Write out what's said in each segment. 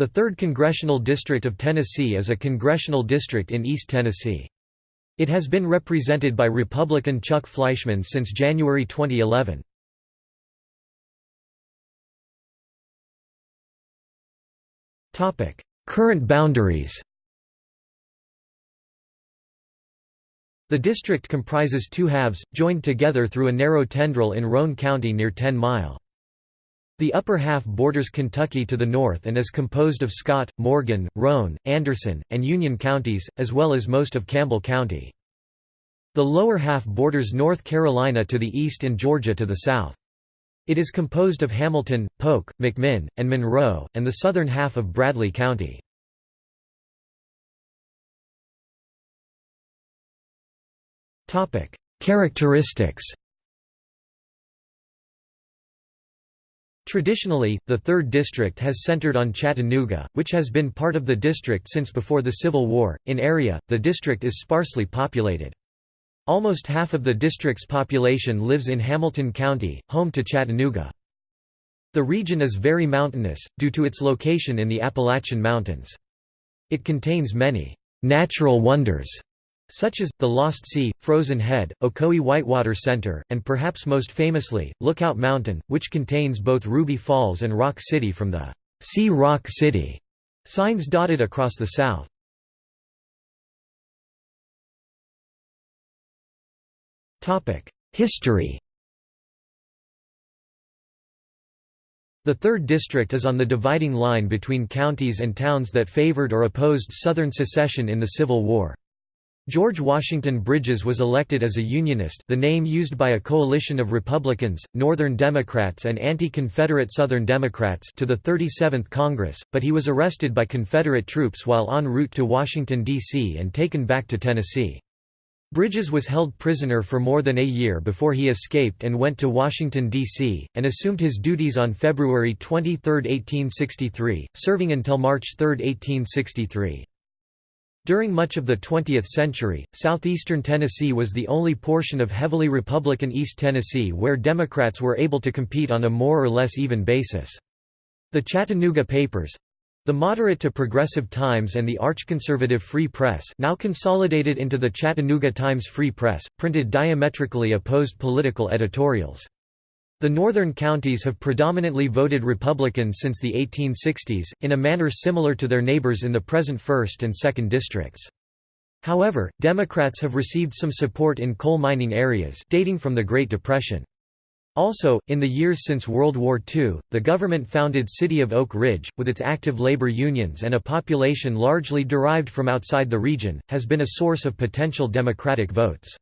The 3rd Congressional District of Tennessee is a congressional district in East Tennessee. It has been represented by Republican Chuck Fleischmann since January 2011. Current boundaries The district comprises two halves, joined together through a narrow tendril in Roane County near Ten Mile. The upper half borders Kentucky to the north and is composed of Scott, Morgan, Roane, Anderson, and Union counties, as well as most of Campbell County. The lower half borders North Carolina to the east and Georgia to the south. It is composed of Hamilton, Polk, McMinn, and Monroe, and the southern half of Bradley County. Characteristics Traditionally, the 3rd District has centered on Chattanooga, which has been part of the district since before the Civil War. In area, the district is sparsely populated. Almost half of the district's population lives in Hamilton County, home to Chattanooga. The region is very mountainous, due to its location in the Appalachian Mountains. It contains many natural wonders such as, the Lost Sea, Frozen Head, Ocoee Whitewater Center, and perhaps most famously, Lookout Mountain, which contains both Ruby Falls and Rock City from the "'See Rock City' signs dotted across the south. History The 3rd District is on the dividing line between counties and towns that favored or opposed Southern secession in the Civil War. George Washington Bridges was elected as a Unionist the name used by a coalition of Republicans, Northern Democrats and anti-Confederate Southern Democrats to the 37th Congress, but he was arrested by Confederate troops while en route to Washington, D.C. and taken back to Tennessee. Bridges was held prisoner for more than a year before he escaped and went to Washington, D.C., and assumed his duties on February 23, 1863, serving until March 3, 1863. During much of the 20th century, southeastern Tennessee was the only portion of heavily Republican East Tennessee where Democrats were able to compete on a more or less even basis. The Chattanooga papers, the moderate to progressive Times and the arch-conservative Free Press now consolidated into the Chattanooga Times Free Press, printed diametrically opposed political editorials. The northern counties have predominantly voted Republican since the 1860s, in a manner similar to their neighbors in the present 1st and 2nd districts. However, Democrats have received some support in coal mining areas dating from the Great Depression. Also, in the years since World War II, the government-founded city of Oak Ridge, with its active labor unions and a population largely derived from outside the region, has been a source of potential Democratic votes.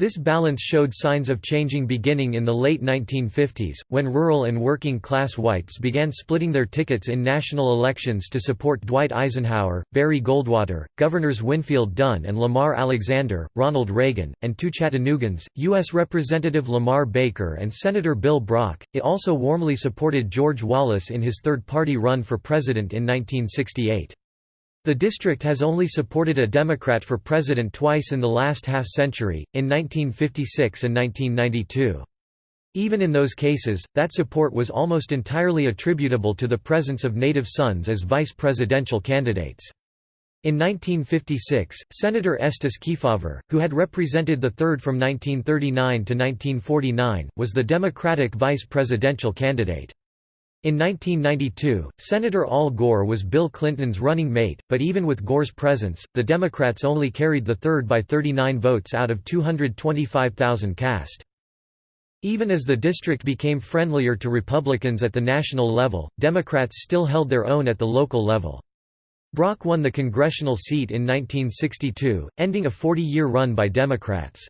This balance showed signs of changing beginning in the late 1950s, when rural and working-class whites began splitting their tickets in national elections to support Dwight Eisenhower, Barry Goldwater, Governors Winfield Dunn and Lamar Alexander, Ronald Reagan, and two Chattanoogans, U.S. Representative Lamar Baker and Senator Bill Brock. It also warmly supported George Wallace in his third-party run for president in 1968. The district has only supported a Democrat for president twice in the last half-century, in 1956 and 1992. Even in those cases, that support was almost entirely attributable to the presence of native sons as vice presidential candidates. In 1956, Senator Estes Kefauver, who had represented the 3rd from 1939 to 1949, was the Democratic vice presidential candidate. In 1992, Senator Al Gore was Bill Clinton's running mate, but even with Gore's presence, the Democrats only carried the third by 39 votes out of 225,000 cast. Even as the district became friendlier to Republicans at the national level, Democrats still held their own at the local level. Brock won the congressional seat in 1962, ending a 40-year run by Democrats.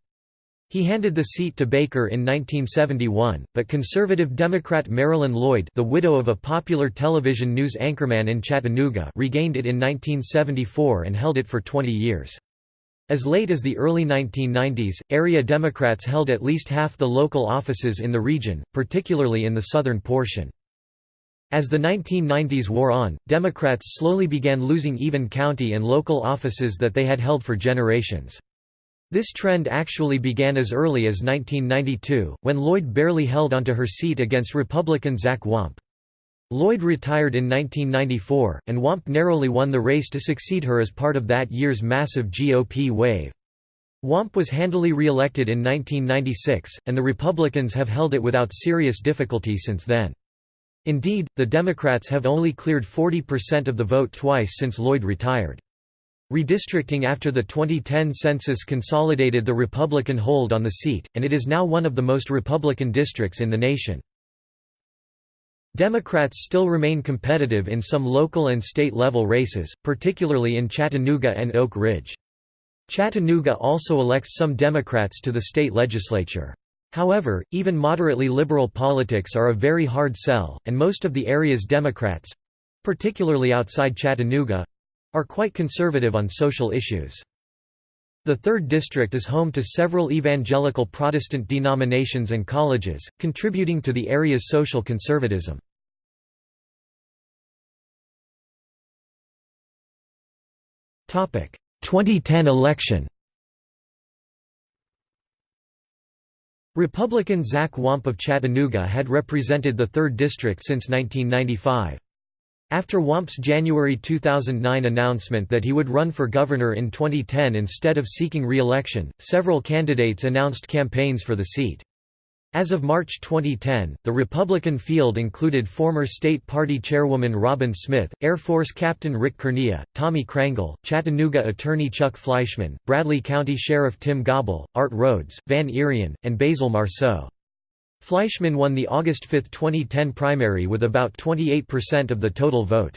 He handed the seat to Baker in 1971, but conservative Democrat Marilyn Lloyd the widow of a popular television news anchorman in Chattanooga regained it in 1974 and held it for 20 years. As late as the early 1990s, area Democrats held at least half the local offices in the region, particularly in the southern portion. As the 1990s wore on, Democrats slowly began losing even county and local offices that they had held for generations. This trend actually began as early as 1992, when Lloyd barely held onto her seat against Republican Zach Wamp. Lloyd retired in 1994, and Wamp narrowly won the race to succeed her as part of that year's massive GOP wave. Wamp was handily re-elected in 1996, and the Republicans have held it without serious difficulty since then. Indeed, the Democrats have only cleared 40% of the vote twice since Lloyd retired. Redistricting after the 2010 census consolidated the Republican hold on the seat, and it is now one of the most Republican districts in the nation. Democrats still remain competitive in some local and state-level races, particularly in Chattanooga and Oak Ridge. Chattanooga also elects some Democrats to the state legislature. However, even moderately liberal politics are a very hard sell, and most of the area's Democrats—particularly outside Chattanooga—are quite conservative on social issues. The 3rd District is home to several evangelical Protestant denominations and colleges, contributing to the area's social conservatism. Topic: 2010 election Republican Zach Wamp of Chattanooga had represented the 3rd District since 1995. After Wamp's January 2009 announcement that he would run for governor in 2010 instead of seeking re-election, several candidates announced campaigns for the seat. As of March 2010, the Republican field included former state party chairwoman Robin Smith, Air Force Captain Rick Kernea, Tommy Crangle, Chattanooga attorney Chuck Fleischmann, Bradley County Sheriff Tim Gobble, Art Rhodes, Van Irion, and Basil Marceau. Fleischmann won the August 5, 2010 primary with about 28% of the total vote.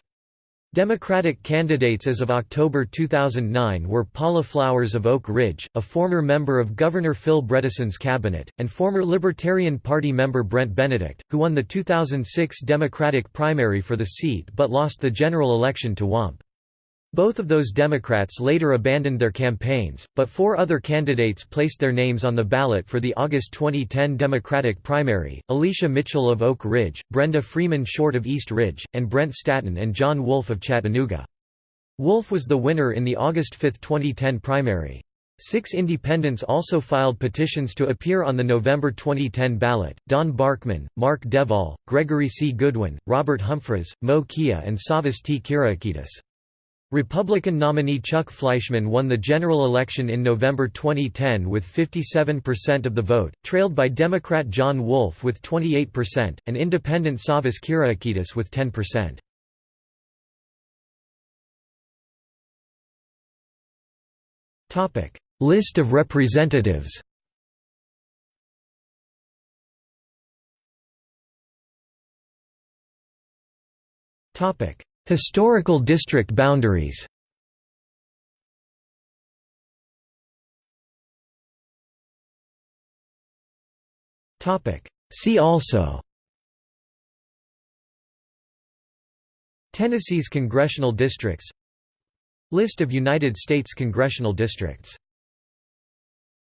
Democratic candidates as of October 2009 were Paula Flowers of Oak Ridge, a former member of Governor Phil Bredesen's cabinet, and former Libertarian Party member Brent Benedict, who won the 2006 Democratic primary for the seat but lost the general election to Wamp. Both of those Democrats later abandoned their campaigns, but four other candidates placed their names on the ballot for the August 2010 Democratic primary, Alicia Mitchell of Oak Ridge, Brenda Freeman Short of East Ridge, and Brent Staton and John Wolf of Chattanooga. Wolf was the winner in the August 5, 2010 primary. Six independents also filed petitions to appear on the November 2010 ballot, Don Barkman, Mark Devall, Gregory C. Goodwin, Robert Humphreys, Mo Kia and Savas T. Kyriakides. Republican nominee Chuck Fleischmann won the general election in November 2010 with 57% of the vote, trailed by Democrat John Wolf with 28%, and independent Savas Kyriakides with 10%. List of representatives Historical district boundaries. See also. Tennessee's congressional districts. List of United States congressional districts